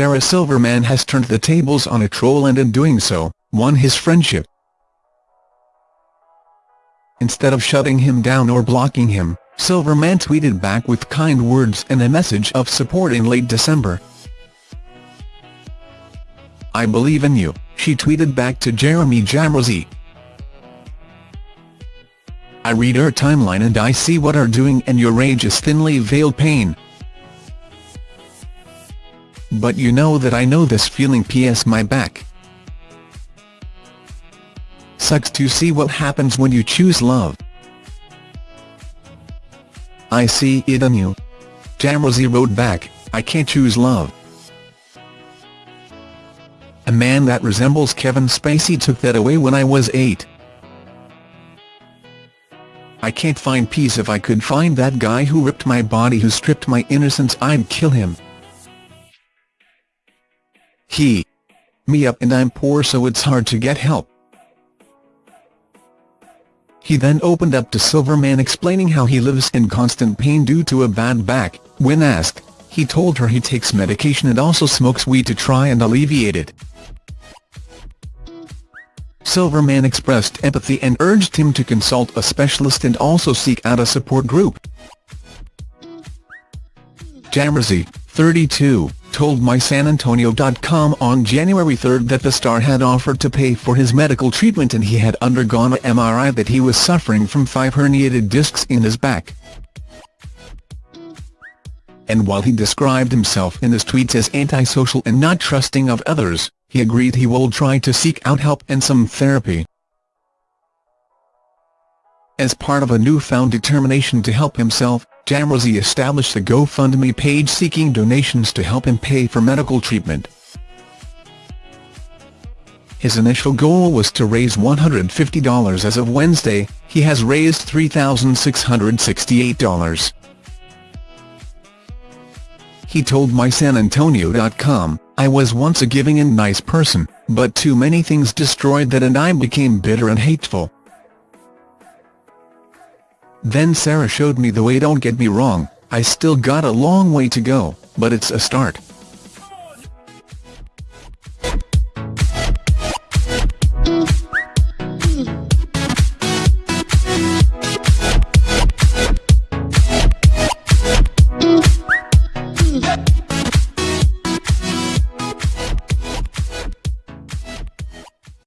Sarah Silverman has turned the tables on a troll and in doing so, won his friendship. Instead of shutting him down or blocking him, Silverman tweeted back with kind words and a message of support in late December. I believe in you, she tweeted back to Jeremy Jamrozy. I read her timeline and I see what are doing and your rage is thinly veiled pain. But you know that I know this feeling PS my back. Sucks to see what happens when you choose love. I see it in you. Jamrozy wrote back, I can't choose love. A man that resembles Kevin Spacey took that away when I was eight. I can't find peace if I could find that guy who ripped my body who stripped my innocence I'd kill him. He me up and I'm poor so it's hard to get help. He then opened up to Silverman explaining how he lives in constant pain due to a bad back. When asked, he told her he takes medication and also smokes weed to try and alleviate it. Silverman expressed empathy and urged him to consult a specialist and also seek out a support group. Jamrozy, 32, told MySanAntonio.com on January 3 that the star had offered to pay for his medical treatment and he had undergone a MRI that he was suffering from five herniated discs in his back. And while he described himself in his tweets as antisocial and not trusting of others, he agreed he will try to seek out help and some therapy. As part of a newfound determination to help himself, Jamrozy established a GoFundMe page seeking donations to help him pay for medical treatment. His initial goal was to raise $150 as of Wednesday, he has raised $3,668. He told MySanAntonio.com, I was once a giving and nice person, but too many things destroyed that and I became bitter and hateful. Then Sarah showed me the way don't get me wrong, I still got a long way to go, but it's a start.